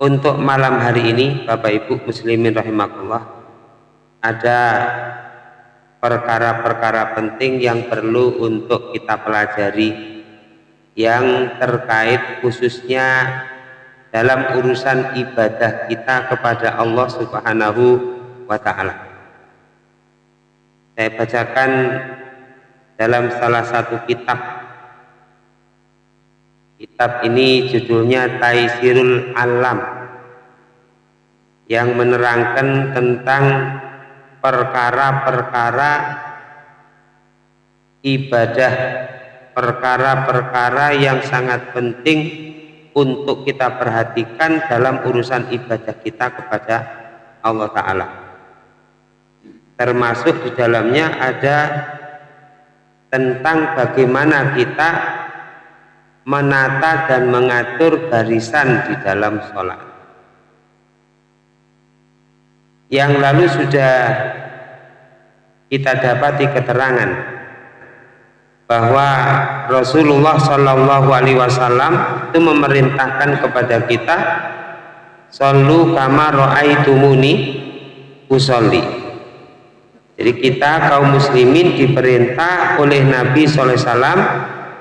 untuk malam hari ini Bapak Ibu muslimin rahimakumullah ada perkara-perkara penting yang perlu untuk kita pelajari yang terkait khususnya dalam urusan ibadah kita kepada Allah Subhanahu wa taala. Saya bacakan dalam salah satu kitab. Kitab ini judulnya Taisirul Alam yang menerangkan tentang perkara-perkara ibadah perkara-perkara yang sangat penting untuk kita perhatikan dalam urusan ibadah kita kepada Allah Ta'ala. Termasuk di dalamnya ada tentang bagaimana kita menata dan mengatur barisan di dalam sholat yang lalu sudah kita dapati keterangan bahwa Rasulullah Shallallahu Alaihi Wasallam itu memerintahkan kepada kita Sallu kama ro'aitumuni usolli. Jadi kita kaum muslimin diperintah oleh Nabi SAW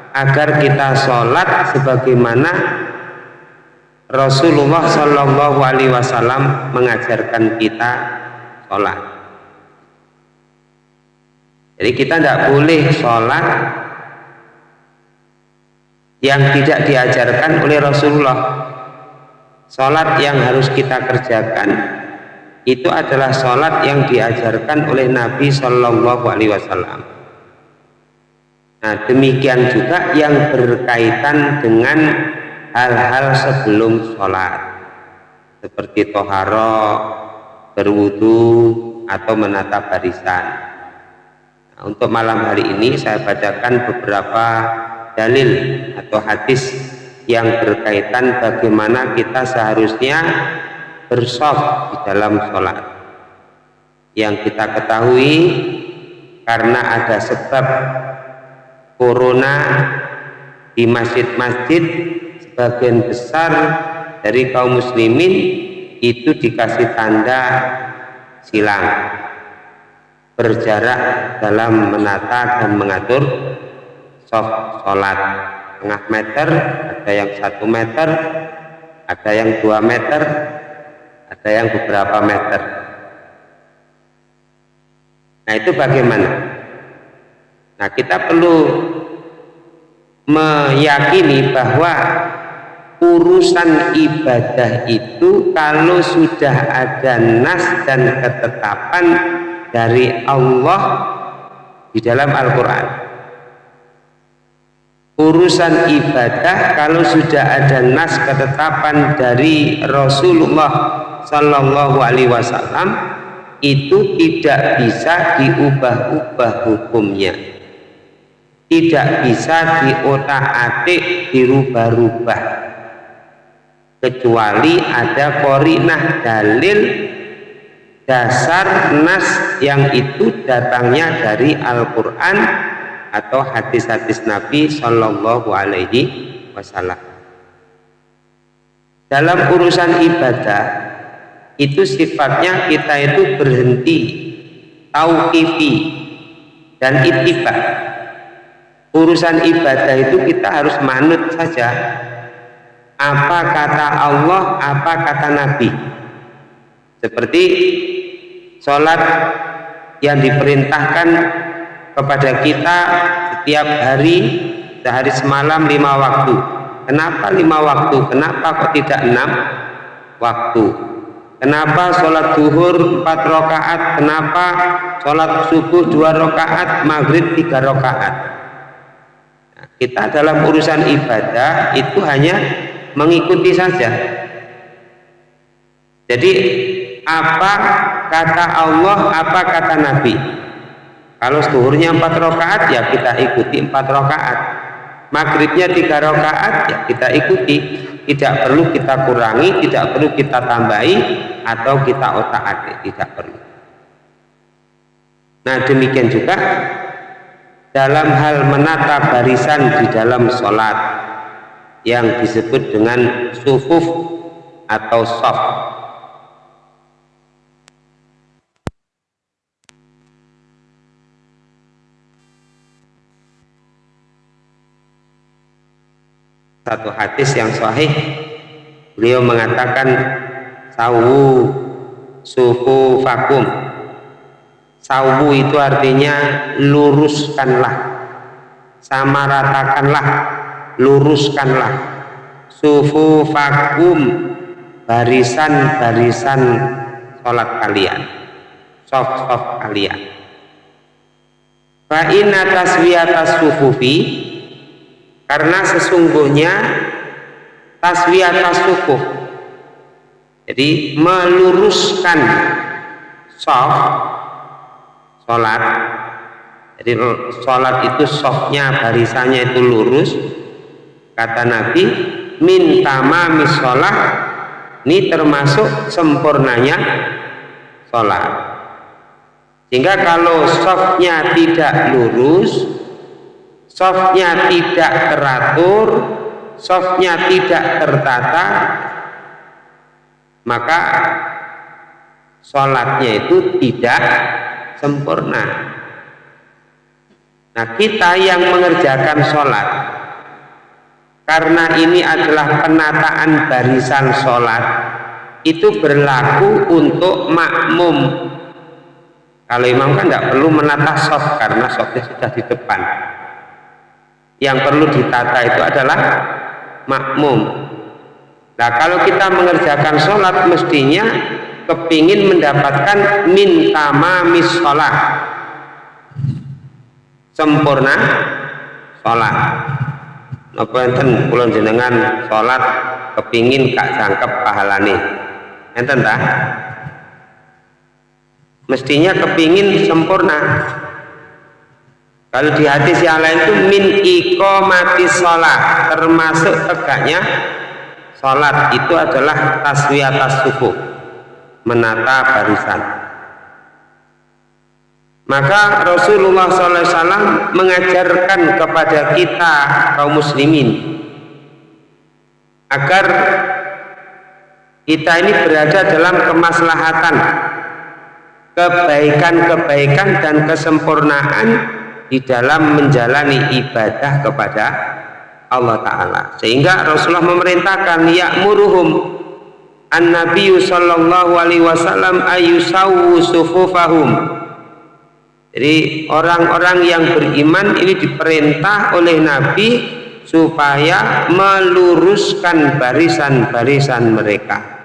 agar kita sholat sebagaimana Rasulullah Shallallahu Alaihi Wasallam mengajarkan kita sholat jadi kita tidak boleh sholat yang tidak diajarkan oleh Rasulullah. Sholat yang harus kita kerjakan itu adalah sholat yang diajarkan oleh Nabi Shallallahu Alaihi Wasallam. Nah demikian juga yang berkaitan dengan hal-hal sebelum sholat. Seperti toharo, berwudu atau menata barisan. Untuk malam hari ini saya bacakan beberapa dalil atau hadis yang berkaitan bagaimana kita seharusnya bersof di dalam sholat. Yang kita ketahui karena ada sebab corona di masjid-masjid sebagian besar dari kaum muslimin itu dikasih tanda silang berjarak dalam menata dan mengatur soft sholat. Setengah meter ada yang satu meter ada yang dua meter ada yang beberapa meter. Nah itu bagaimana? Nah kita perlu meyakini bahwa urusan ibadah itu kalau sudah ada nas dan ketetapan dari Allah di dalam Al-Quran. Urusan ibadah kalau sudah ada nas ketetapan dari Rasulullah Sallallahu Alaihi Wasallam itu tidak bisa diubah-ubah hukumnya. Tidak bisa diotak-atik dirubah-rubah kecuali ada korinah dalil dasar nas yang itu datangnya dari Al-Quran atau hadis-hadis Nabi Shallallahu Alaihi Wasallam. Dalam urusan ibadah itu sifatnya kita itu berhenti tauqifi dan ittiba. Urusan ibadah itu kita harus manut saja apa kata Allah, apa kata Nabi. Seperti sholat yang diperintahkan kepada kita setiap hari sehari semalam lima waktu. Kenapa lima waktu? Kenapa kok tidak enam waktu? Kenapa sholat duhur empat rakaat? Kenapa sholat subuh dua rakaat maghrib tiga rakaat? Nah, kita dalam urusan ibadah itu hanya mengikuti saja. Jadi apa kata Allah apa kata Nabi? Kalau zuhurnya empat rakaat ya kita ikuti empat rakaat. Maghribnya tiga rakaat ya kita ikuti. Tidak perlu kita kurangi tidak perlu kita tambahi atau kita otak adik tidak perlu. Nah demikian juga dalam hal menata barisan di dalam sholat yang disebut dengan sufuf atau soft satu hadis yang sahih beliau mengatakan sawu suhu vakum sawu itu artinya luruskanlah sama ratakanlah luruskanlah. Sufu vakum barisan-barisan sholat kalian. Soft-soft kalian. Fa'inna taswiyatas sufufi karena sesungguhnya taswiyat tasukuf jadi meluruskan soft sholat. Jadi sholat itu softnya barisannya itu lurus kata Nabi minta mami sholat ini termasuk sempurnanya sholat sehingga kalau softnya tidak lurus softnya tidak teratur softnya tidak tertata maka sholatnya itu tidak sempurna. Nah kita yang mengerjakan sholat karena ini adalah penataan barisan sholat. Itu berlaku untuk makmum. Kalau imam kan tidak perlu menata soft karena softnya sudah di depan. Yang perlu ditata itu adalah makmum. Nah kalau kita mengerjakan sholat mestinya kepingin mendapatkan minta mamis sholat. Sempurna sholat apa enten kulon jenengan sholat kepingin kak jangkep pahalani enten tak mestinya kepingin sempurna. Kalau di hadis yang lain itu min mati sholat termasuk tegaknya sholat itu adalah taswiyatas subuh menata barisan. Maka Rasulullah SAW mengajarkan kepada kita kaum muslimin agar kita ini berada dalam kemaslahatan kebaikan-kebaikan dan kesempurnaan di dalam menjalani ibadah kepada Allah Ta'ala. Sehingga Rasulullah memerintahkan ya'muruhum an Nabi sallallahu alaihi wasallam ayusawu sufufahum jadi orang-orang yang beriman ini diperintah oleh Nabi supaya meluruskan barisan-barisan mereka.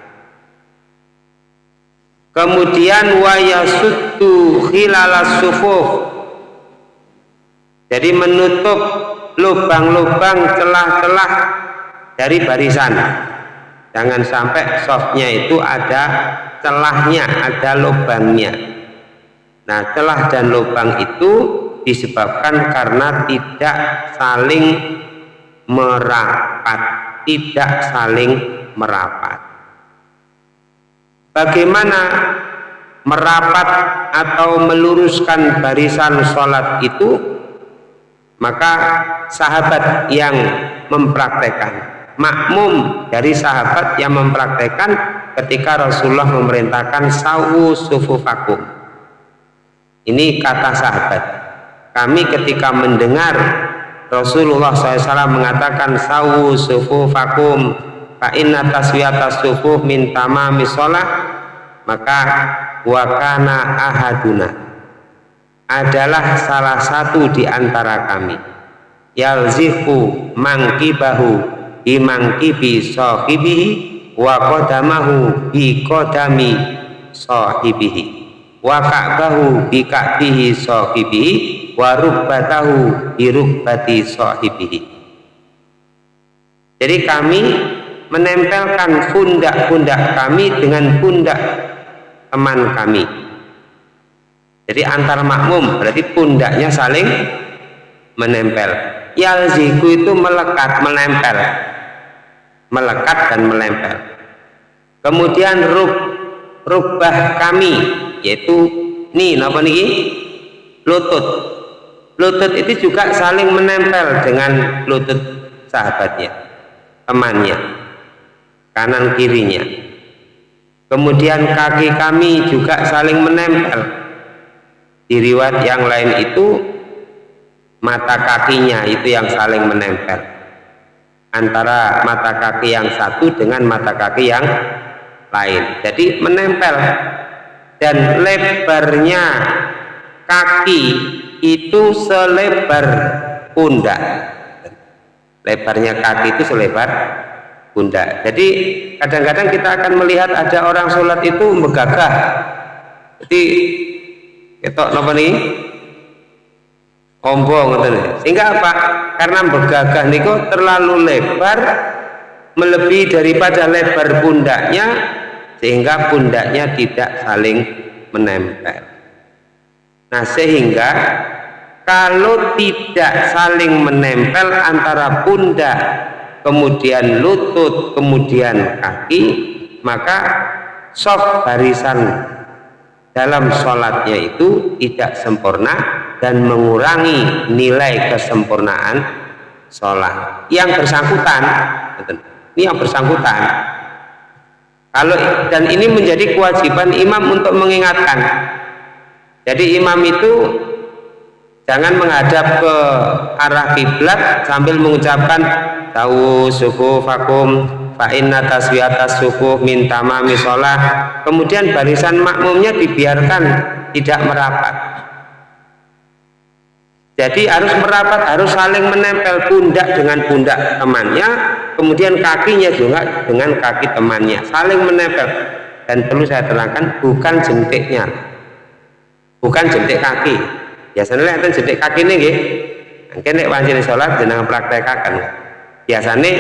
Kemudian wayasuddu khilalas sufuf jadi menutup lubang-lubang celah-celah dari barisan. Jangan sampai softnya itu ada celahnya ada lubangnya nah celah dan lubang itu disebabkan karena tidak saling merapat tidak saling merapat. Bagaimana merapat atau meluruskan barisan sholat itu? Maka sahabat yang mempraktekkan makmum dari sahabat yang mempraktekkan ketika Rasulullah memerintahkan sawu sufufakum ini kata sahabat. Kami ketika mendengar Rasulullah SAW mengatakan sawu sufufakum fa inna taswiyata sufuh min tamami sholah maka wakana ahaduna. Adalah salah satu di antara kami. Yalzifu mangkibahu bimangkibi sahibihi wa qadamahu bi qadami sahibihi wa ka'bahu bi ka'bihi sahibihi wa rubbatahu bi rubbati sahibihi jadi kami menempelkan pundak-pundak kami dengan pundak teman kami jadi antar makmum berarti pundaknya saling menempel. Yalziku itu melekat, menempel. Melekat dan menempel. Kemudian rub rubah kami yaitu nih napa niki? Lutut. Lutut itu juga saling menempel dengan lutut sahabatnya, temannya, kanan kirinya. Kemudian kaki kami juga saling menempel. Di yang lain itu mata kakinya itu yang saling menempel. Antara mata kaki yang satu dengan mata kaki yang lain. Jadi menempel dan lebarnya kaki itu selebar pundak. Lebarnya kaki itu selebar pundak. Jadi kadang-kadang kita akan melihat ada orang sholat itu megagah jadi ketok apa nih ombong sehingga apa? Karena megagah niku terlalu lebar melebihi daripada lebar pundaknya sehingga pundaknya tidak saling menempel nah sehingga kalau tidak saling menempel antara pundak kemudian lutut, kemudian kaki, maka soft barisan dalam sholatnya itu tidak sempurna dan mengurangi nilai kesempurnaan sholat. Yang bersangkutan, ini yang bersangkutan. Kalau dan ini menjadi kewajiban imam untuk mengingatkan. Jadi imam itu jangan menghadap ke arah kiblat sambil mengucapkan tahu suku vakum fa inna taswiyatas suku min tamami sholah. Kemudian barisan makmumnya dibiarkan tidak merapat. Jadi harus merapat harus saling menempel pundak dengan pundak temannya kemudian kakinya juga dengan kaki temannya saling menempel. Dan perlu saya terangkan bukan jentiknya. Bukan jentik kaki. Biasanya enten jedek kaki ini nggih. Mungkin nek wajib sholat jenang praktekakan biasanya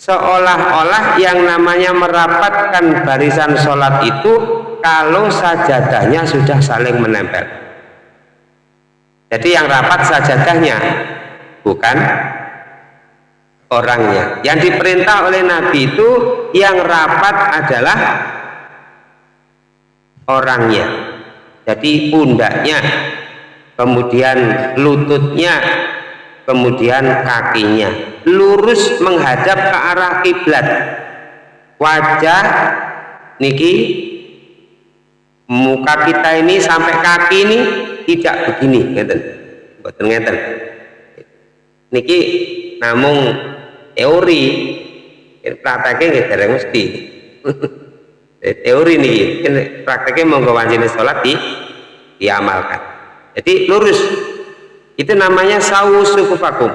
seolah-olah yang namanya merapatkan barisan sholat itu kalau sajadahnya sudah saling menempel. Jadi yang rapat sajadahnya bukan orangnya yang diperintah oleh Nabi itu yang rapat adalah orangnya jadi pundaknya kemudian lututnya, kemudian kakinya. Lurus menghadap ke arah kiblat. Wajah niki muka kita ini sampai kaki ini tidak begini, ngeten. Ngeten. Niki namung teori. Prakteknya nggih dereng mesti. teori nih prakteknya monggo wanjine salat di diamalkan. Jadi lurus. Itu namanya sawu sukufakum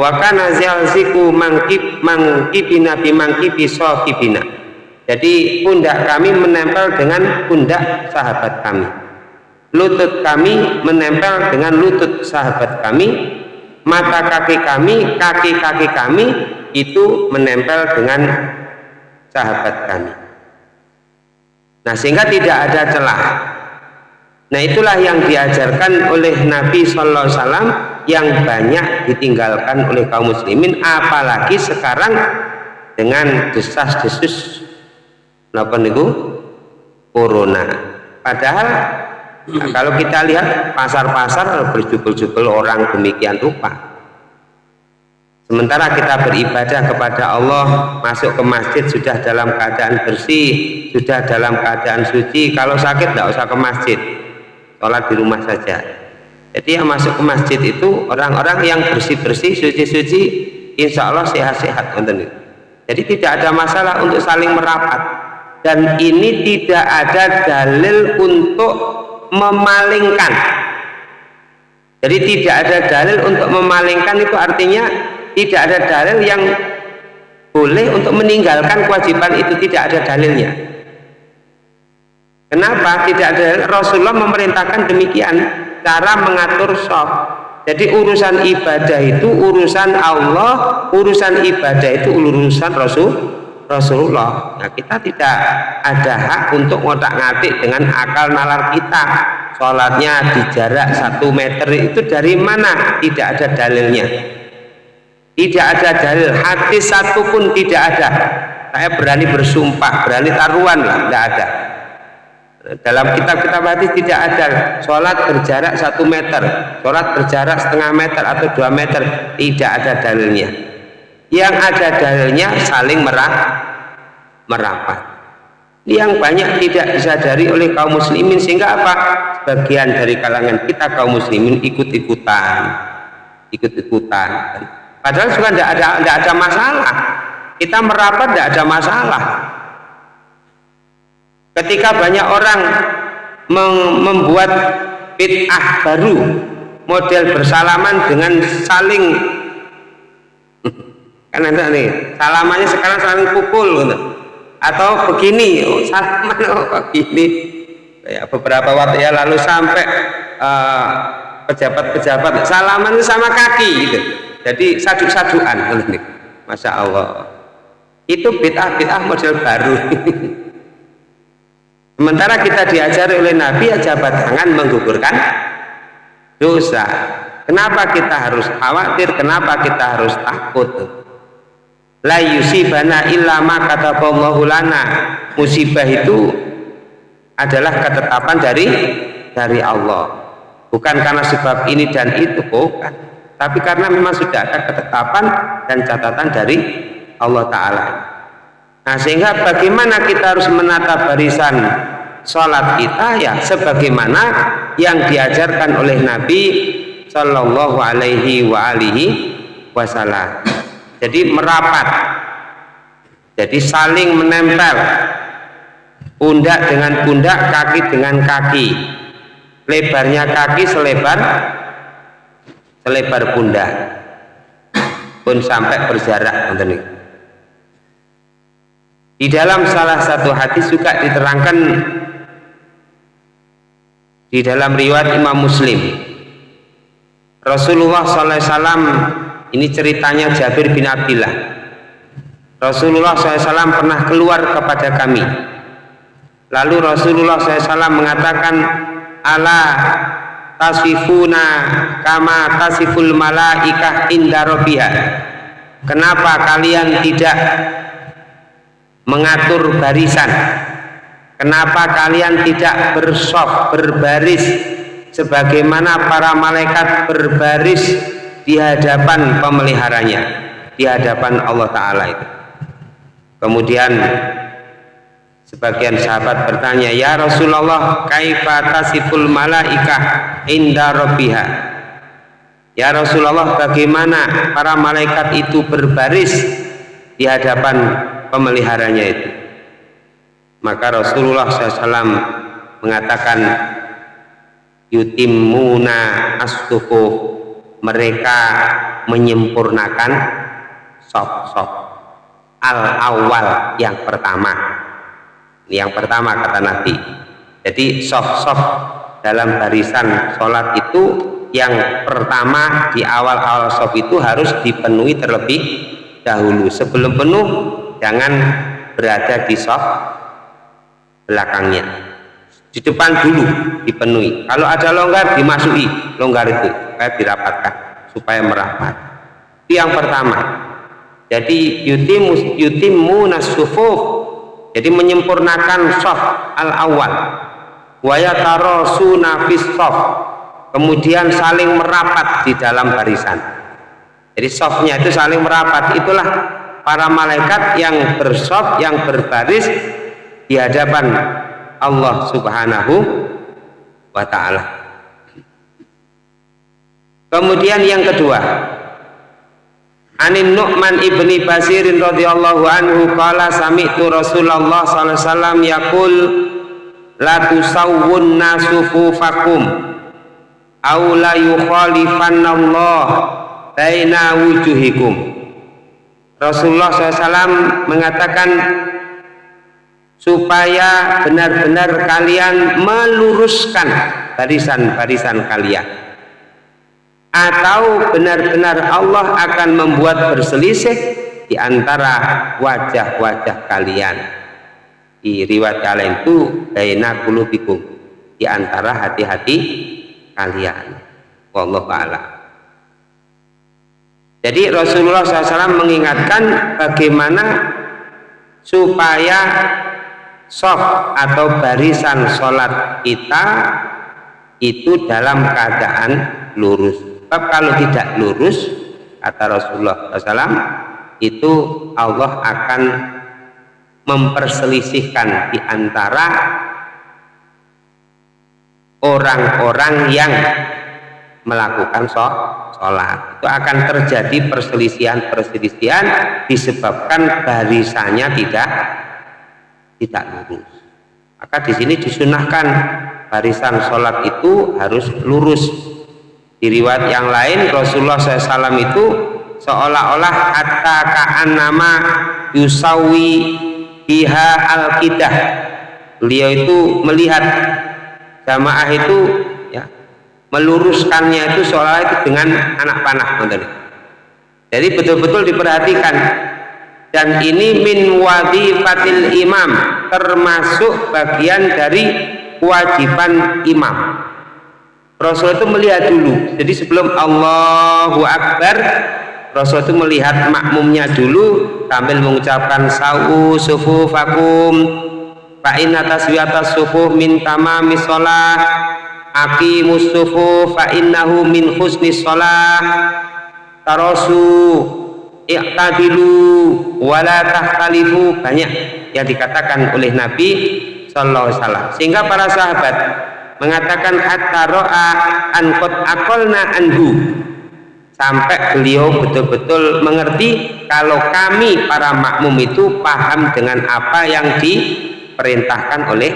wa kana zalziku mangkib mangkibina bi mangkibi sahibina. Jadi pundak kami menempel dengan pundak sahabat kami. Lutut kami menempel dengan lutut sahabat kami mata kaki kami kaki-kaki kami itu menempel dengan sahabat kami. Nah sehingga tidak ada celah. Nah itulah yang diajarkan oleh Nabi Sallallahu Alaihi Wasallam yang banyak ditinggalkan oleh kaum muslimin apalagi sekarang dengan desas-desus apa niku? Corona. Padahal nah, kalau kita lihat pasar-pasar berjubel-jubel orang demikian rupa. Sementara kita beribadah kepada Allah masuk ke masjid sudah dalam keadaan bersih sudah dalam keadaan suci. Kalau sakit tidak usah ke masjid. Sholat di rumah saja. Jadi yang masuk ke masjid itu orang-orang yang bersih-bersih suci-suci insya Allah sehat-sehat jadi tidak ada masalah untuk saling merapat. Dan ini tidak ada dalil untuk memalingkan. Jadi tidak ada dalil untuk memalingkan itu artinya tidak ada dalil yang boleh untuk meninggalkan kewajiban itu tidak ada dalilnya. Kenapa tidak ada Rasulullah memerintahkan demikian cara mengatur sholat. Jadi urusan ibadah itu urusan Allah, urusan ibadah itu urusan Rasul Rasulullah. Nah, kita tidak ada hak untuk ngotak ngatik dengan akal nalar kita. Sholatnya di jarak satu meter itu dari mana? Tidak ada dalilnya. Tidak ada dalil. Hati satu pun tidak ada. Saya berani bersumpah, berani taruhan lah, tidak ada dalam kitab-kitab hadis tidak ada sholat berjarak satu meter sholat berjarak setengah meter atau dua meter tidak ada dalilnya yang ada dalilnya saling merah, merapat yang banyak tidak disadari oleh kaum muslimin sehingga apa? Sebagian dari kalangan kita kaum muslimin ikut-ikutan, ikut-ikutan. Padahal juga tidak ada tidak ada masalah. Kita merapat tidak ada masalah. Ketika banyak orang membuat bid'ah baru, model bersalaman dengan saling kan ada nih. Salamannya sekarang saling pukul gitu. Atau begini. Oh, salaman oh, begini ya, beberapa waktu ya lalu sampai uh, pejabat-pejabat. Salaman sama kaki gitu. Jadi sadu-saduan nih. Masya Allah. Itu bid'ah-bid'ah model baru. Sementara kita diajari oleh Nabi ya jabat tangan menggugurkan dosa. Kenapa kita harus khawatir? Kenapa kita harus takut la yusibana illa ma kataballahu lana. Musibah itu adalah ketetapan dari dari Allah. Bukan karena sebab ini dan itu bukan. Tapi karena memang sudah ada ketetapan dan catatan dari Allah Ta'ala. Nah sehingga bagaimana kita harus menata barisan sholat kita? Ya sebagaimana yang diajarkan oleh Nabi Shallallahu Alaihi wa alihi Wasallam jadi merapat. Jadi saling menempel. Pundak dengan pundak kaki dengan kaki. Lebarnya kaki selebar selebar pundak. Pun sampai berjarak di dalam salah satu hadis juga diterangkan di dalam riwayat Imam Muslim. Rasulullah SAW ini ceritanya Jabir bin Abdullah. Rasulullah SAW pernah keluar kepada kami. Lalu Rasulullah SAW mengatakan, Ala tasifuna kama tasiful malaikah inda robiha. Kenapa kalian tidak mengatur barisan? Kenapa kalian tidak bersop, berbaris sebagaimana para malaikat berbaris di hadapan pemeliharanya di hadapan Allah Ta'ala itu. Kemudian sebagian sahabat bertanya ya Rasulullah kaifa tasiful malaikah inda rabbiha? Ya Rasulullah bagaimana para malaikat itu berbaris di hadapan pemeliharanya itu? Maka Rasulullah SAW mengatakan yutimuna as-sufuf mereka menyempurnakan soft-soft al-awal yang pertama. Yang pertama kata Nabi. Jadi soft-soft dalam barisan sholat itu yang pertama di awal-awal soft itu harus dipenuhi terlebih dahulu. Sebelum penuh jangan berada di soft belakangnya. Di depan dulu dipenuhi. Kalau ada longgar dimasuki longgar itu supaya dirapatkan supaya merapat itu yang pertama. Jadi yutimu yutimu nasufuf jadi menyempurnakan soft al awal wayatarosuna fis soft kemudian saling merapat di dalam barisan. Jadi softnya itu saling merapat. Itulah para malaikat yang bersoft yang berbaris di hadapan Allah subhanahu wa ta'ala Kemudian yang kedua, Anin Nu'man ibni Basirin radhiyallahu anhu qala sami'tu Rasulullah sallallahu alaihi wasallam yaqul la tusawwunna sufufakum aw la yukhalifannallah baina wujuhikum Rasulullah SAW mengatakan supaya benar-benar kalian meluruskan barisan-barisan kalian atau benar-benar Allah akan membuat berselisih di antara wajah-wajah kalian. Di riwayat kalian itu baina qulubikum di antara hati-hati kalian. Wallahu a'lam. Jadi Rasulullah SAW mengingatkan bagaimana supaya soft atau barisan sholat kita itu dalam keadaan lurus sebab kalau tidak lurus kata Rasulullah SAW itu Allah akan memperselisihkan di antara orang-orang yang melakukan sholat. Itu akan terjadi perselisihan-perselisihan disebabkan barisannya tidak tidak lurus. Maka di sini disunahkan barisan sholat itu harus lurus di riwayat yang lain Rasulullah SAW itu seolah-olah kata kaan nama yusawi biha al-kidah beliau itu melihat jamaah itu ya meluruskannya itu seolah itu dengan anak panah jadi betul-betul diperhatikan. Dan ini min wadifatil imam termasuk bagian dari kewajiban imam Rasul itu melihat dulu. Jadi sebelum Allahu Akbar Rasul itu melihat makmumnya dulu sambil mengucapkan sa'u sufufakum fa inna taswiyatas sufuh min tamami sholah aqimus sufuh fa innahu min husni sholah tarosu i'tadilu wala tahtalifu. Banyak yang dikatakan oleh Nabi Sallallahu Alaihi Wasallam. Sehingga para sahabat mengatakan hatta ro'a an qad aqalna anhu. Sampai beliau betul-betul mengerti kalau kami para makmum itu paham dengan apa yang di diperintahkan oleh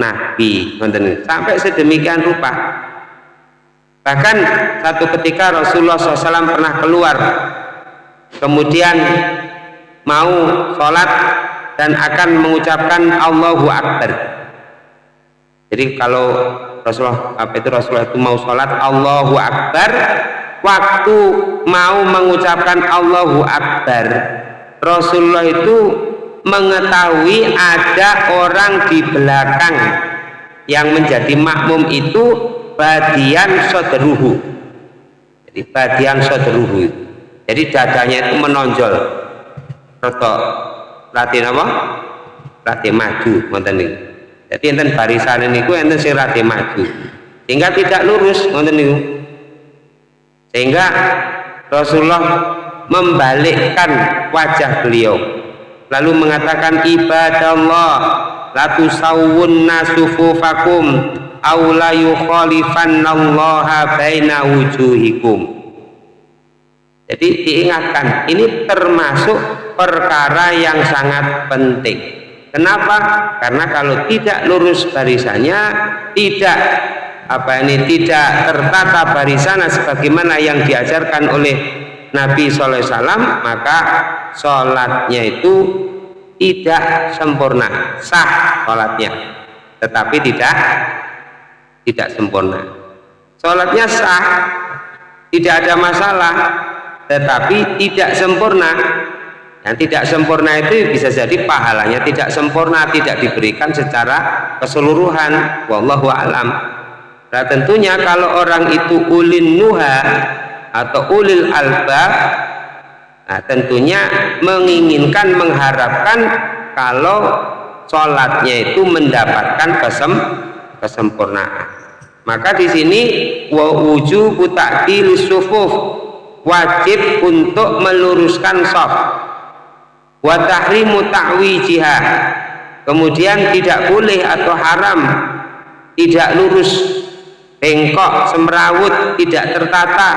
Nabi. Sampai sedemikian rupa. Bahkan satu ketika Rasulullah SAW pernah keluar kemudian mau sholat dan akan mengucapkan Allahu Akbar jadi kalau Rasulullah apa itu Rasulullah itu mau sholat Allahu Akbar waktu mau mengucapkan Allahu Akbar Rasulullah itu mengetahui ada orang di belakang yang menjadi makmum itu badian soderuhu jadi badian soderuhu jadi dadanya itu menonjol. Roto latih apa? latih maju niku jadi enten barisan niku enten sing latih maju. Sehingga tidak lurus ngonten niku. Sehingga Rasulullah membalikkan wajah beliau. Lalu mengatakan ibadallah la tusawwunna sufufakum aw la yukhalifannallaha baina wujuhikum. Jadi diingatkan ini termasuk perkara yang sangat penting kenapa? Karena kalau tidak lurus barisannya tidak apa ini tidak tertata barisannya sebagaimana yang diajarkan oleh Nabi SAW maka sholatnya itu tidak sempurna sah sholatnya. Tetapi tidak tidak sempurna. Sholatnya sah tidak ada masalah tetapi tidak sempurna yang tidak sempurna itu bisa jadi pahalanya tidak sempurna tidak diberikan secara keseluruhan. Wallahu alam. Nah tentunya kalau orang itu ulin nuha atau ulil albab nah, tentunya menginginkan mengharapkan kalau sholatnya itu mendapatkan kesem kesempurnaan. Maka di sini wa wujubu wajib untuk meluruskan shaf wa tahrimu ta'wijiha kemudian tidak boleh atau haram tidak lurus bengkok semrawut tidak tertata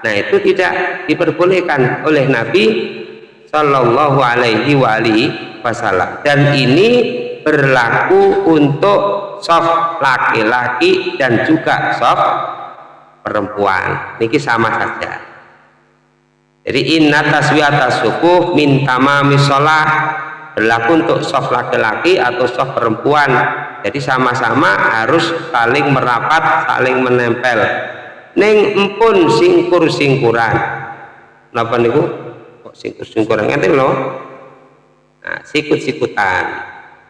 Nah itu tidak diperbolehkan oleh Nabi Shallallahu Alaihi Wasallam dan ini berlaku untuk soft laki-laki dan juga soft perempuan. Ini sama saja. Jadi inna taswiyata sukuh min tamami sholat berlaku untuk soft laki-laki atau soft perempuan. Jadi sama-sama harus saling merapat, saling menempel. Neng empun singkur singkuran napa niku? Kok singkur singkuran ngerti loh nah, sikut sikutan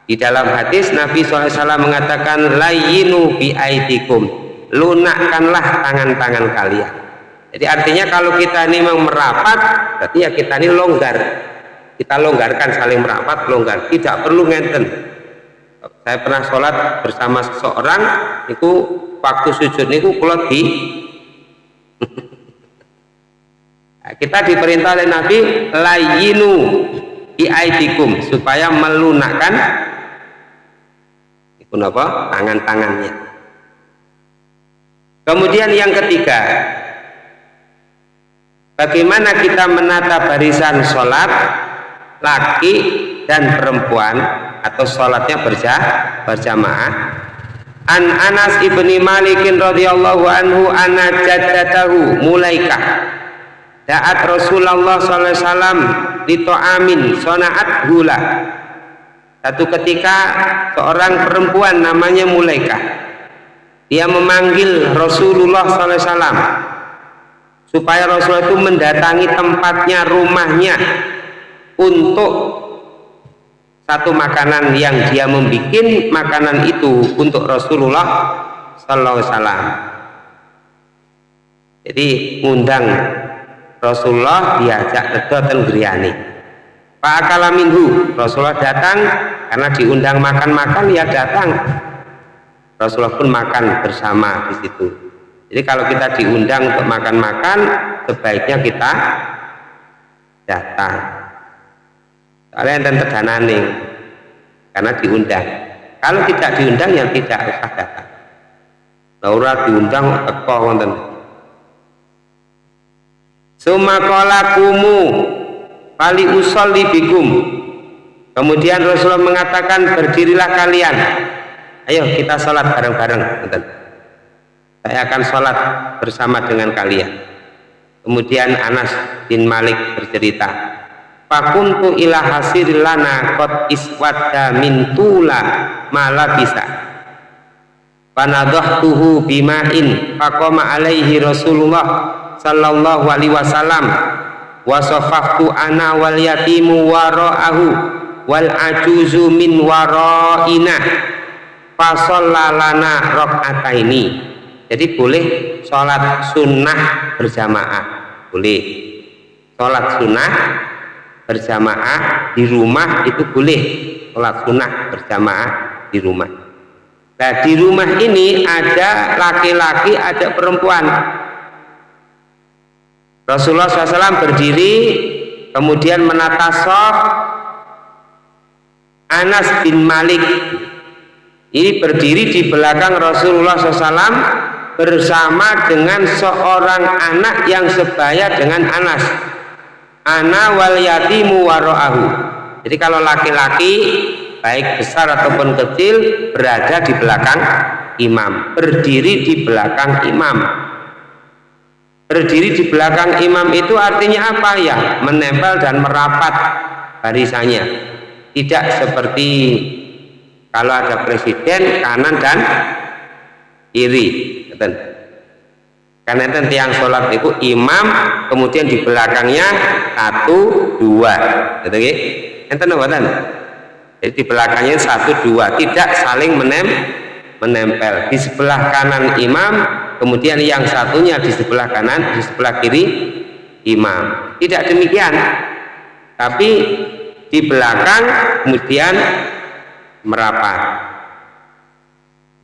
di dalam hadis Nabi SAW mengatakan layinu bi aidikum. Lunakkanlah tangan-tangan kalian jadi artinya kalau kita ini memang merapat berarti ya kita ini longgar. Kita longgarkan saling merapat longgar. Tidak perlu ngenten saya pernah sholat bersama seseorang itu waktu sujud niku kalau di. Nah, kita diperintah oleh Nabi layinu biaidikum supaya melunakkan itu apa tangan-tangannya. Kemudian yang ketiga bagaimana kita menata barisan sholat laki dan perempuan atau sholatnya berjah, berjamaah? An Anas ibni Malikin radhiyallahu anhu anna jaddatahu mulaikah. Da'at Rasulullah SAW amin Sonaat gula Satu ketika Seorang perempuan namanya Mulaika Dia memanggil Rasulullah SAW Supaya Rasulullah itu mendatangi tempatnya Rumahnya Untuk Satu makanan yang dia membuat Makanan itu untuk Rasulullah SAW Jadi ngundang Rasulullah diajak kedoten griyane Pak akala minggu Rasulullah datang karena diundang makan-makan ya datang. Rasulullah pun makan bersama di situ jadi kalau kita diundang untuk makan-makan sebaiknya kita datang. Soalnya enten terdanane karena diundang. Kalau tidak diundang yang tidak usah datang. Laura diundang teko wonten Sumakola kumu Pali usolli bikum. Kemudian Rasulullah mengatakan berdirilah kalian. Ayo kita sholat bareng-bareng Saya akan sholat bersama dengan kalian. Kemudian Anas bin Malik bercerita Fakuntu ila lana kot iswadda min tula mala bisa Panadhahtuhu bima'in Fakoma alaihi Rasulullah sallallahu alaihi wasallam. Wasafaftu ana wal yatimu wara'ahu wal ajuzu min wara'ina. Fasallalana rok'ataini jadi boleh sholat sunnah berjamaah. Boleh. Sholat sunnah berjamaah di rumah itu boleh. Sholat sunnah berjamaah di rumah. Nah di rumah ini ada laki-laki ada perempuan. Rasulullah SAW berdiri kemudian menata sof Anas bin Malik. Ini berdiri di belakang Rasulullah SAW bersama dengan seorang anak yang sebaya dengan Anas. Ana wal yatimu waro'ahu jadi kalau laki-laki baik besar ataupun kecil berada di belakang imam. Berdiri di belakang imam. Berdiri di belakang imam itu artinya apa? Ya menempel dan merapat barisannya. Tidak seperti kalau ada presiden kanan dan kiri karena itu tiang sholat itu imam kemudian di belakangnya satu dua. Gitu enten jadi di belakangnya satu dua. Tidak saling menem menempel. Di sebelah kanan imam kemudian yang satunya di sebelah kanan di sebelah kiri imam. Tidak demikian. Tapi di belakang kemudian merapat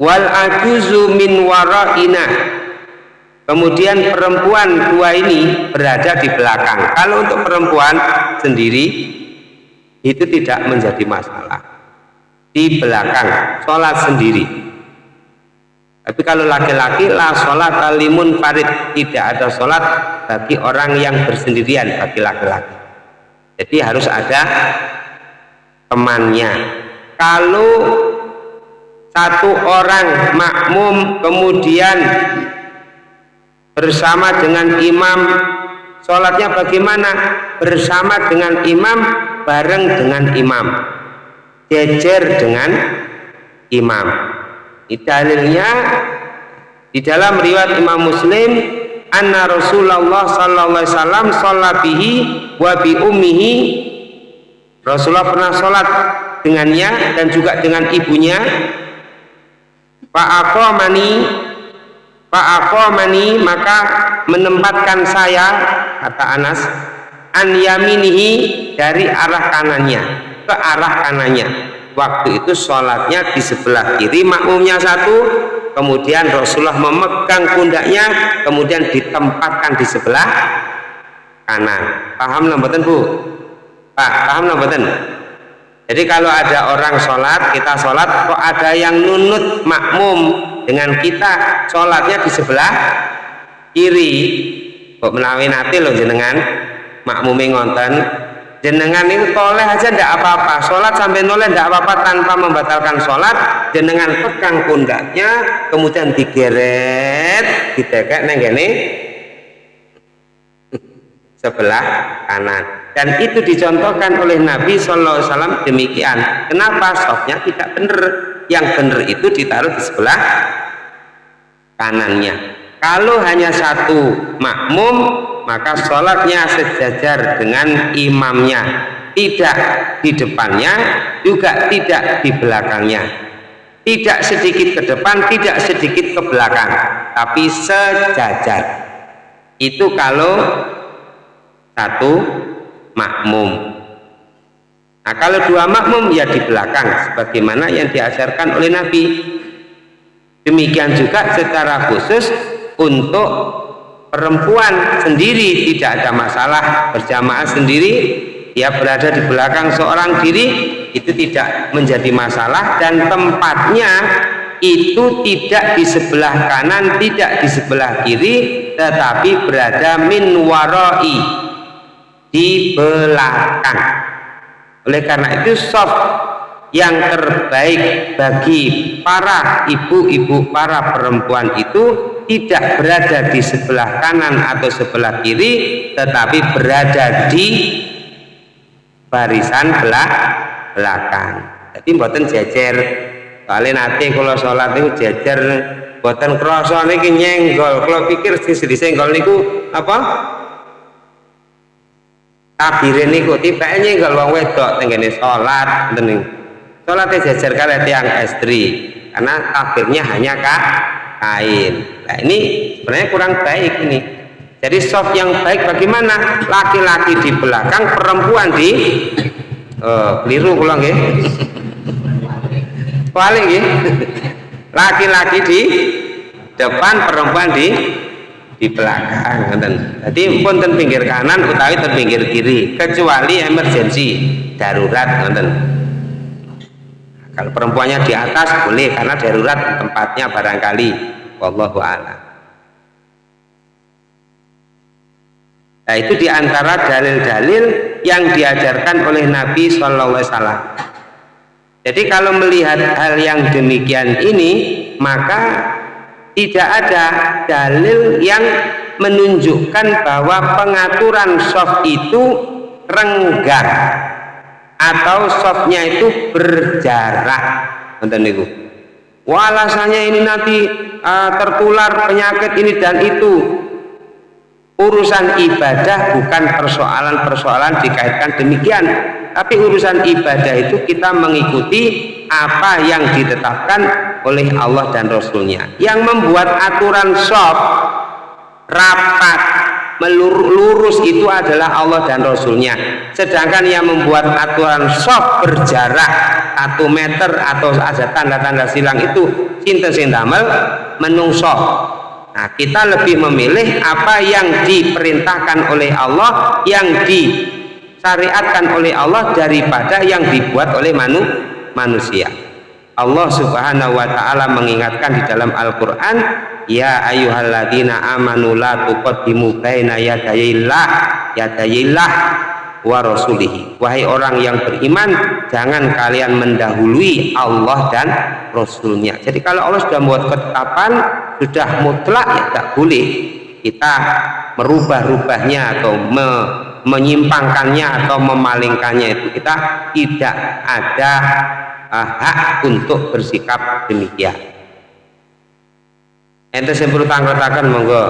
wal ajuzu min waraina. Kemudian perempuan dua ini berada di belakang. Kalau untuk perempuan sendiri itu tidak menjadi masalah. Di belakang sholat sendiri. Tapi kalau laki-laki la sholat alimun farid. Tidak ada sholat bagi orang yang bersendirian bagi laki-laki. Jadi harus ada temannya. Kalau satu orang makmum kemudian bersama dengan imam. Sholatnya bagaimana? Bersama dengan imam bareng dengan imam. Jejer dengan imam. Dalilnya. Di dalam riwayat Imam Muslim anna Rasulullah sallallahu alaihi wasallam sholat bihi wa ummihi. Rasulullah pernah sholat dengannya dan juga dengan ibunya Pak aqamani Pak aqamani maka menempatkan saya kata Anas an yaminihi dari arah kanannya ke arah kanannya. Waktu itu sholatnya di sebelah kiri makmumnya satu kemudian Rasulullah memegang pundaknya kemudian ditempatkan di sebelah kanan. Paham lambatin bu? Pak, paham nggak Jadi kalau ada orang sholat, kita sholat, kok ada yang nunut makmum dengan kita sholatnya di sebelah kiri, kok menawi nanti loh jenengan makmumi ngonten jenengan itu toleh aja ndak apa-apa sholat sampai noleh ndak apa-apa tanpa membatalkan sholat jenengan pegang pundaknya kemudian digeret ditekek neng gini sebelah kanan dan itu dicontohkan oleh Nabi Shallallahu Alaihi Wasallam demikian. Kenapa softnya tidak benar? Yang benar itu ditaruh di sebelah kanannya. Kalau hanya satu makmum maka sholatnya sejajar dengan imamnya. Tidak di depannya juga tidak di belakangnya. Tidak sedikit ke depan tidak sedikit ke belakang tapi sejajar. Itu kalau satu makmum. Nah kalau dua makmum ya di belakang sebagaimana yang diajarkan oleh Nabi. Demikian juga secara khusus untuk perempuan sendiri tidak ada masalah. Berjamaah sendiri dia berada di belakang seorang diri itu tidak menjadi masalah. Dan tempatnya itu tidak di sebelah kanan tidak di sebelah kiri tetapi berada min waroi di belakang oleh karena itu soft yang terbaik bagi para ibu-ibu para perempuan itu tidak berada di sebelah kanan atau sebelah kiri tetapi berada di barisan belakang. Jadi buatan jejer. Kalian nanti kalau sholat itu jejer buatan kroso ini nyenggol. Kalau pikir di senggol niku apa takbirin niku tibake nyenggol wong wedok tenggene salat ngoten Salatnya jajar kalian tiang estri karena takbirnya hanya kak kain. Nah ini sebenarnya kurang baik ini. Jadi soft yang baik bagaimana? Laki-laki di belakang, perempuan di uh, keliru pulang ya. Balik ya. Laki-laki di depan, perempuan di di belakang ngoten. Jadi pun ten pinggir kanan utawi ten pinggir kiri kecuali emergensi darurat ngoten. Kalau perempuannya di atas boleh karena darurat tempatnya barangkali wallahu a'lam. Nah itu di antara dalil-dalil yang diajarkan oleh Nabi Shallallahu Alaihi Wasallam. Jadi kalau melihat hal yang demikian ini, maka tidak ada dalil yang menunjukkan bahwa pengaturan soft itu renggang atau softnya itu berjarak nonton niku. Walasannya ini nanti uh, tertular penyakit ini dan itu. Urusan ibadah bukan persoalan-persoalan dikaitkan demikian. Tapi urusan ibadah itu kita mengikuti apa yang ditetapkan oleh Allah dan Rasulnya. Yang membuat aturan soft rapat melurus itu adalah Allah dan Rasulnya. Sedangkan yang membuat aturan soft berjarak satu meter atau ada tanda-tanda silang itu cinta sindamel menungso nah kita lebih memilih apa yang diperintahkan oleh Allah yang disyariatkan oleh Allah daripada yang dibuat oleh manusia manusia Allah subhanahu wa ta'ala mengingatkan di dalam Al-Quran Ya ayuhalladzina amanu la tuqaddimu baina yadayillah yadayillah wa rasulihi. Wahai orang yang beriman jangan kalian mendahului Allah dan Rasulnya. Jadi kalau Allah sudah membuat ketetapan sudah mutlak ya tak boleh kita merubah-rubahnya atau me menyimpangkannya atau memalingkannya itu. Kita tidak ada uh, hak untuk bersikap demikian ente sing perlu tangkretaken monggo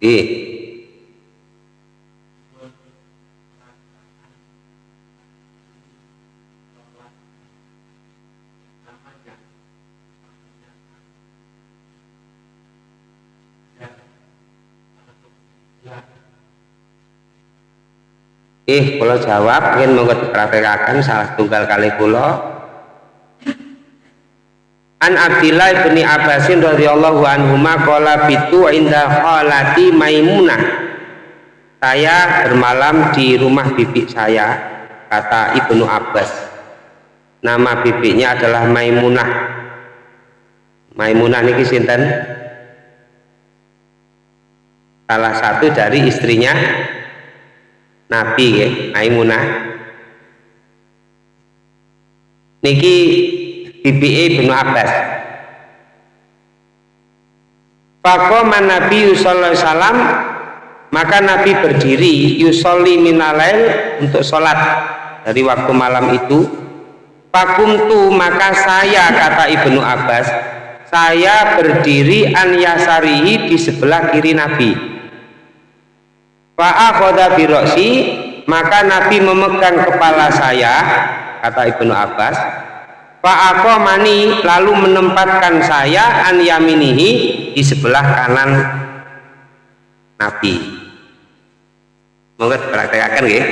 Ih. Ih, kalau jawab ingin mau dipraktekkan salah tunggal kali kula. An Abdillah bin Abbasin radhiyallahu anhu qala bitu inda khalati Maimunah. saya bermalam di rumah bibi saya kata Ibnu Abbas nama bibinya adalah Maimunah Maimunah niki sinten salah satu dari istrinya Nabi ya, Maimunah. Niki bibi Ibnu Abbas. Fakoman Nabi Alaihi Wasallam maka Nabi berdiri yusolli minalail untuk sholat dari waktu malam itu. Fakumtu maka saya kata Ibnu Abbas saya berdiri an yasarihi di sebelah kiri Nabi Fa'akhoda biroksi maka Nabi memegang kepala saya kata Ibnu Abbas mani lalu menempatkan saya an yaminihi di sebelah kanan Nabi. Monggo praktekkan nggih.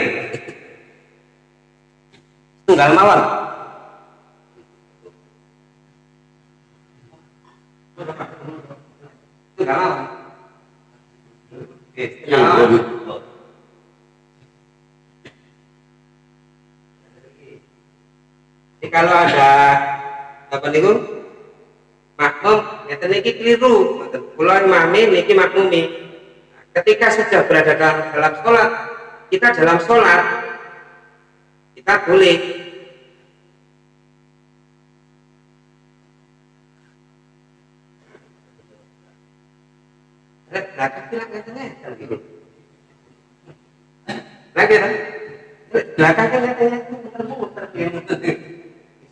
Tunggal mawon. Tunggal mawon. Oke, tunggal mawon. Jadi kalau ada apa nih makmum, ya niki keliru. Pulau imami niki makmumi. Ketika sudah berada dalam, dalam sholat, kita dalam sholat, kita boleh belakang bilang katanya lagi belakang katanya muter-muter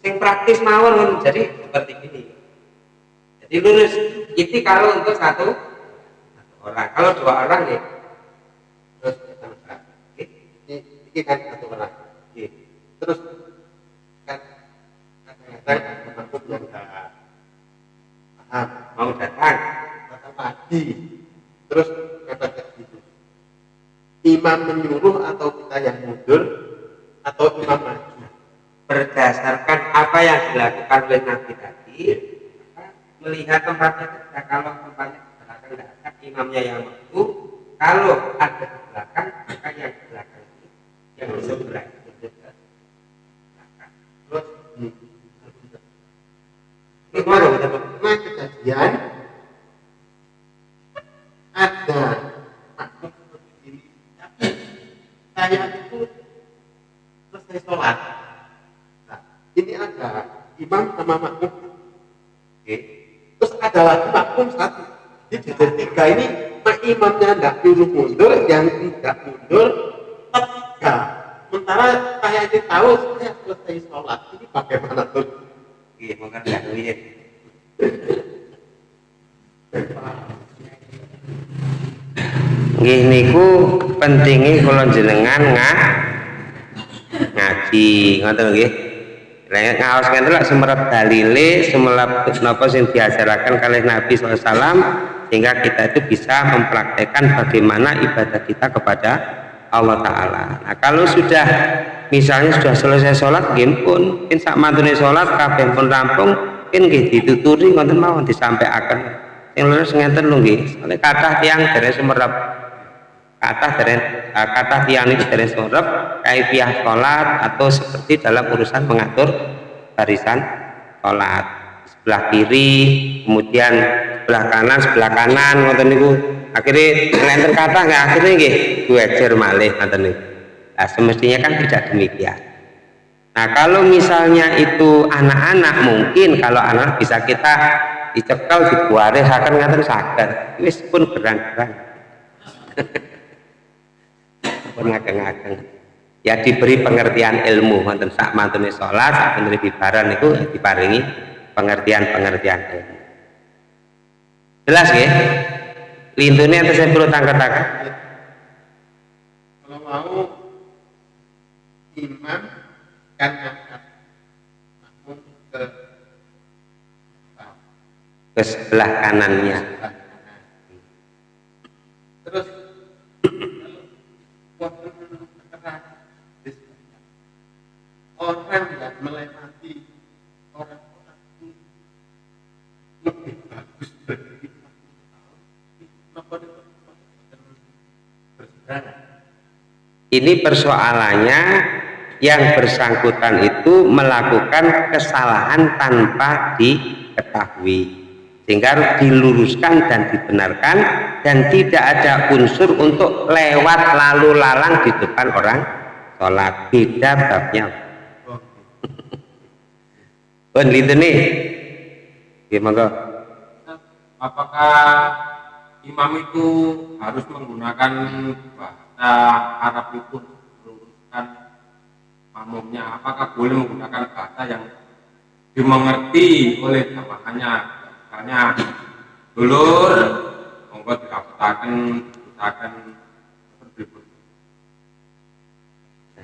yang praktis mawon jadi seperti ini jadi lurus itu kalau untuk satu, orang kalau dua orang nih terus ini, ini kan satu orang terus kan kadang-kadang maksud yang paham mau datang datang pagi terus kata gitu. Imam menyuruh atau kita yang mundur atau imam maju? Berdasarkan apa yang dilakukan oleh Nabi tadi melihat tempatnya ketika kalau tempatnya di belakang tidak ada imamnya yang maju kalau ada di belakang maka yang di belakang ini yang di sebelah itu terus ini mana nah kejadian ada saya itu selesai sholat. Ini ada imam sama makmum. Oke. Terus ada lagi makmum satu. Jadi dari tiga ini mak imamnya tidak dulu mundur yang tidak mundur tiga. Sementara saya ini tahu saya selesai sholat. Ini bagaimana tuh? Iya mungkin tidak ya Nggih niku pentingi kula jenengan ngah ngaji ngoten nggih Lek ngaos ngene lak semerap dalile, semelap napa sing diajaraken kalih Nabi SAW sehingga kita itu bisa mempraktekkan bagaimana ibadah kita kepada Allah Ta'ala. Nah kalau sudah misalnya sudah selesai sholat, gin pun, in sak mantune sholat, kabeh pun rampung, in nggih dituturi ngoten mawon disampaikan. Yang lurus ngeten lho nggih. Soale kathah tiyang dari semerap kata dari uh, kata tiang ini dari sorep kaifiah sholat atau seperti dalam urusan mengatur barisan sholat. Sebelah kiri kemudian sebelah kanan sebelah kanan ngoten niku. Akhirnya lenten kata nggak? Akhirnya nggih duejer malih ngoten niku. Nah, semestinya kan tidak demikian. Nah kalau misalnya itu anak-anak mungkin kalau anak bisa kita dicekal dibuare akan ngaten saged wis pun berang-berang pun ngageng-ngageng ya diberi pengertian ilmu. Wonten sak mantune salat sak mantune bibaran itu diparingi pengertian-pengertian ilmu. Jelas ya lintune atau saya perlu tangkat-tangkat kalau mau imam kan angkat makmum ke ke sebelah kanannya terus orang yang melewati orang-orang itu lebih bagus dari ini persoalannya yang bersangkutan itu melakukan kesalahan tanpa diketahui sehingga diluruskan dan dibenarkan dan tidak ada unsur untuk lewat lalu lalang di depan orang sholat. Beda babnya itu nih gimana apakah imam itu harus menggunakan bahasa Arab itu meluruskan makmumnya apakah boleh menggunakan bahasa yang dimengerti oleh jamaahnya? Misalnya dulur monggo dirapetaken dirapetaken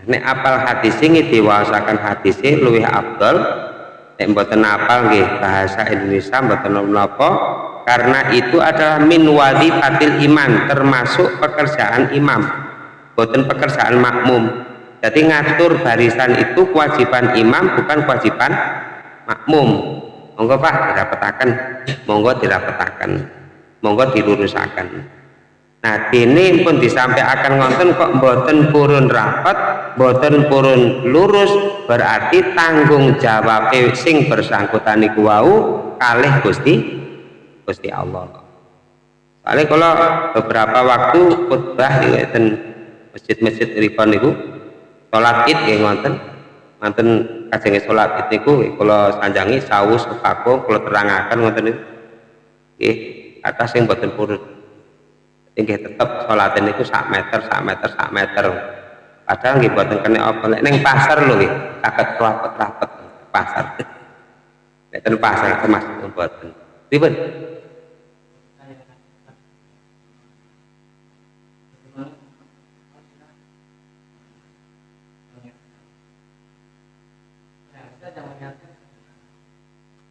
Nek apal hadis ini diwasakan hadis ini luwih abdul nek mboten apal nggih bahasa Indonesia mboten napa karena itu adalah min fatil iman termasuk pekerjaan imam. Mboten pekerjaan makmum. Jadi ngatur barisan itu kewajiban imam bukan kewajiban makmum. Monggo pak dirapetakan monggo dirapetakan monggo dilurusakan Nah, ini pun disampaikan ngonten kok boten purun rapat, boten purun lurus, berarti tanggung jawab sing bersangkutan iku wau kalih Gusti Gusti Allah. Soalnya kalau beberapa waktu khutbah di masjid-masjid ripon niku salat Id nggih ngonten. Ngonten kajenge salat Id niku kalau sanjangi saus kepako kalau terangaken ngoten niku. Nggih, atas sing boten purun inggih tetep salate niku sak meter sak meter sak meter. Padahal nggih boten kena apa. Nek ning pasar lho nggih saged rapet-rapet pasar. Nek ten pasar termasuk boten. Ribet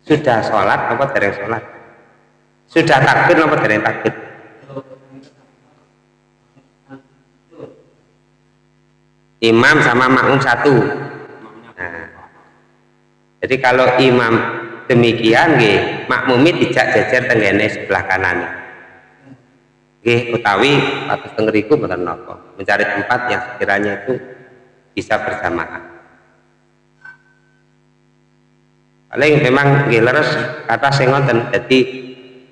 sudah sholat apa dereng sholat? Sudah takbir apa dereng takbir imam sama makmum satu. Nah, jadi kalau imam demikian nggih makmumi tidak jajar tenggene sebelah kanan. Nggih utawi atas tengeriku mboten mencari tempat yang sekiranya itu bisa berjamaah. Paling memang nggih leres kata sing ngoten dadi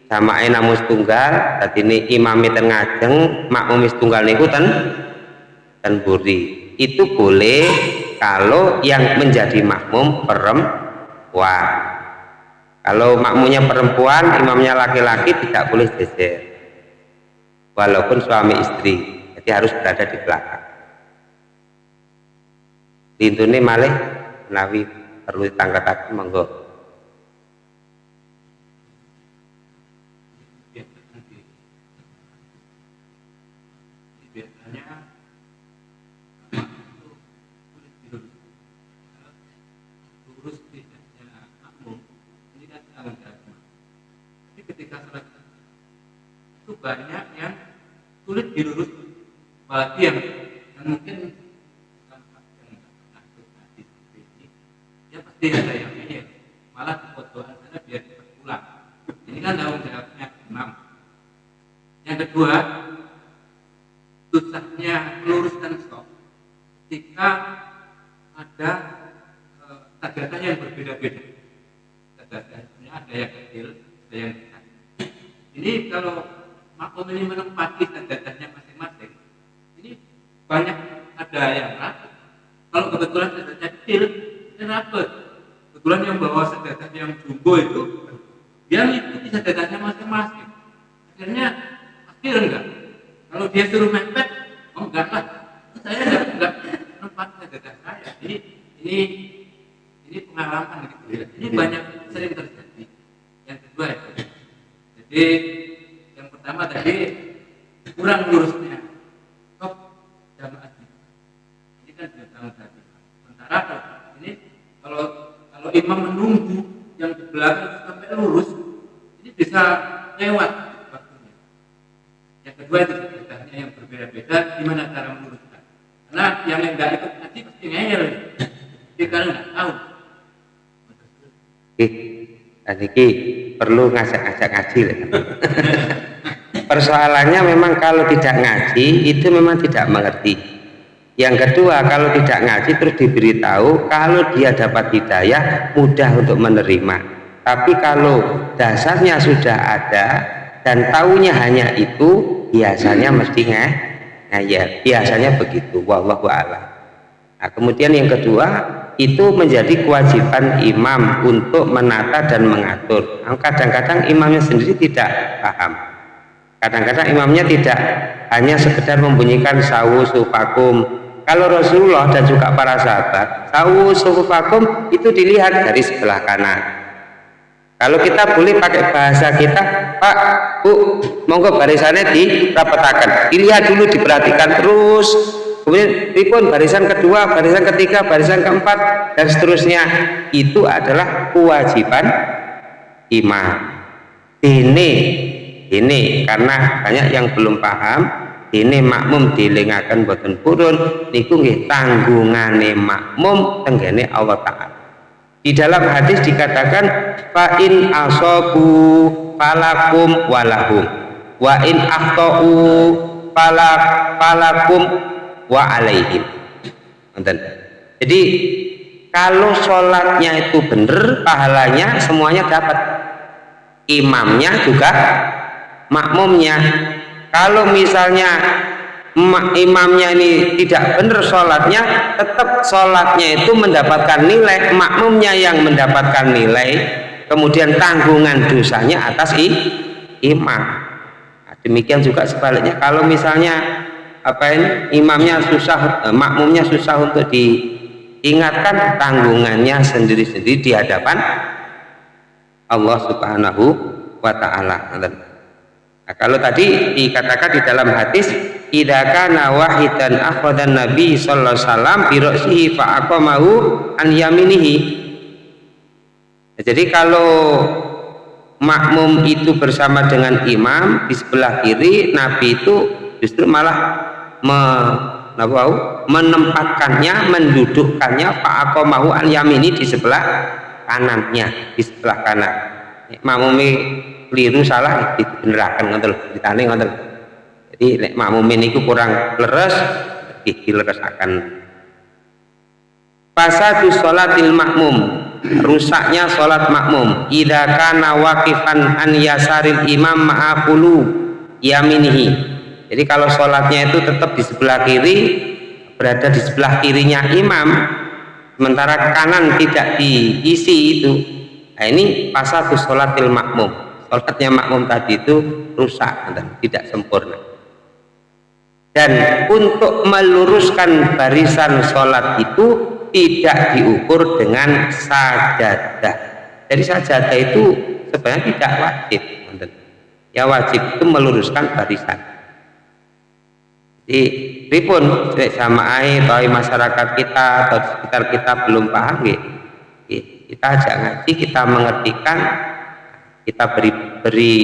jamaah namun tunggal dadi ini imam ten ngajeng makmum tunggal niku ten buri itu boleh kalau yang menjadi makmum perempuan. Kalau makmumnya perempuan imamnya laki-laki tidak boleh jejer. Walaupun suami istri jadi harus berada di belakang. Ini malih menawi perlu ditangkap monggo banyak yang sulit dilurus bagi yang, yang mungkin yang ya pasti ada yang ini malah kebutuhan sana biar cepat pulang ini kan tanggung jawabnya imam yang kedua susahnya meluruskan stok jika ada eh, tajatannya yang berbeda-beda tajatannya ada yang kecil ada yang besar ini kalau makom ini menempati sajadatnya masing-masing ini banyak ada yang rapat kalau kebetulan sajadatnya kecil ini rapat kebetulan yang bawa sajadat yang jumbo itu dia mengikuti sajadatnya masing-masing akhirnya akhir enggak kalau dia suruh mepet oh enggak lah saya enggak enggak tempat sajadat saya ini ini ini pengalaman gitu ya. ini banyak sering terjadi yang kedua ya jadi pertama tadi kurang lurusnya kok jamaah ini kan sudah tanggung jawab sementara kalau ini kalau kalau imam menunggu yang di belakang sampai lurus ini bisa lewat waktunya yang kedua itu sebenarnya yang berbeda-beda gimana cara meluruskan karena yang enggak ikut ngaji pasti ngeyel jadi kalau nggak tahu Oke, perlu ngaji persoalannya memang kalau tidak ngaji itu memang tidak mengerti. Yang kedua kalau tidak ngaji terus diberitahu kalau dia dapat hidayah mudah untuk menerima. Tapi kalau dasarnya sudah ada dan taunya hanya itu biasanya mesti ngeh nah ya biasanya begitu wallahu a'lam. Nah, kemudian yang kedua itu menjadi kewajiban imam untuk menata dan mengatur. Kadang-kadang imamnya sendiri tidak paham. Kadang-kadang imamnya tidak hanya sekedar membunyikan sawu sufakum kalau Rasulullah dan juga para sahabat tahu sufufakum itu dilihat dari sebelah kanan. Kalau kita boleh pakai bahasa kita Pak Bu monggo barisannya dirapetakan dilihat dulu diperhatikan terus kemudian ripun barisan kedua barisan ketiga barisan keempat dan seterusnya. Itu adalah kewajiban imam. Ini ini karena banyak yang belum paham ini makmum dilingakan boten purun niku nggih tanggungane makmum tenggene Allah taala. Di dalam hadis dikatakan fa in asabu falakum walahum wa in akhtau falak falakum wa alaihim. Jadi kalau sholatnya itu benar pahalanya semuanya dapat. Imamnya juga makmumnya. Kalau misalnya imamnya ini tidak benar sholatnya tetap sholatnya itu mendapatkan nilai makmumnya yang mendapatkan nilai kemudian tanggungan dosanya atas imam. Nah, demikian juga sebaliknya. Kalau misalnya apa ini imamnya susah eh, makmumnya susah untuk diingatkan tanggungannya sendiri-sendiri di hadapan Allah subhanahu wa ta'ala Nah, kalau tadi dikatakan di dalam hadis idaka wahidan akhwadan nabi sallallahu alaihi wasallam bi ra'sihi fa aqamahu an yaminihi. Nah, jadi kalau makmum itu bersama dengan imam di sebelah kiri, nabi itu justru malah me, menempatkannya, mendudukkannya fa aqamahu an yamini di sebelah kanannya, di sebelah kanan. Makmumi keliru salah dibenerakan ngoten ditane ngoten jadi nek makmumin itu kurang leres akan fasadu sholatil makmum rusaknya sholat makmum. Idha kana waqifan an yasaril imam ma'akulu yaminihi jadi kalau sholatnya itu tetap di sebelah kiri berada di sebelah kirinya imam sementara kanan tidak diisi itu nah ini fasadu sholatil makmum. Sholatnya makmum tadi itu rusak dan tidak sempurna. Dan untuk meluruskan barisan sholat itu tidak diukur dengan sajadah. Jadi sajadah itu sebenarnya tidak wajib ya wajib itu meluruskan barisan jadi ripun sama air atau masyarakat kita atau di sekitar kita belum paham ya, kita ajak ngaji kita mengertikan kita beri beri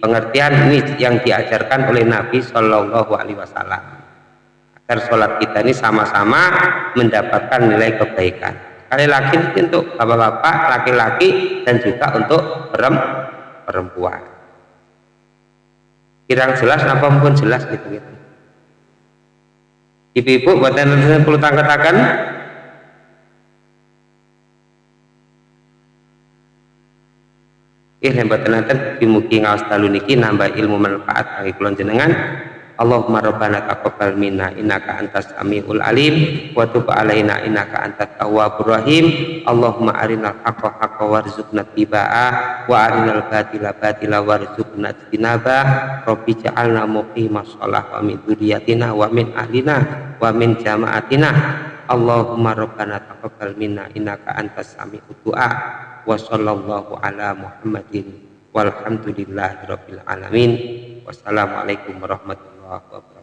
pengertian ini yang diajarkan oleh Nabi Shallallahu Alaihi Wasallam. Agar sholat kita ini sama-sama mendapatkan nilai kebaikan. Sekali lagi untuk bapak-bapak laki-laki dan juga untuk perempuan. Kirang jelas apa pun jelas gitu gitu ibu-ibu buat yang perlu tangkatakan Ih lembaga nanten mugi ngawas dalu niki nambah ilmu manfaat bagi kulon jenengan. Allahumma rabbana taqabbal minna innaka antas samiul alim wa tub alaina innaka antat tawwabur rahim. Allahumma arinal haqqa haqqa warzuqna tibaa wa arinal batila batila warzuqna tinaba. Rabbi ja'alna muqimas shalah wa min dzurriyyatina wa min ahlina wa min jama'atina. Allahumma rabbana taqabbal minna innaka antas samiul du'a wa sallallahu ala Muhammadin walhamdulillahi rabbil alamin wassalamualaikum warahmatullahi الله أكبر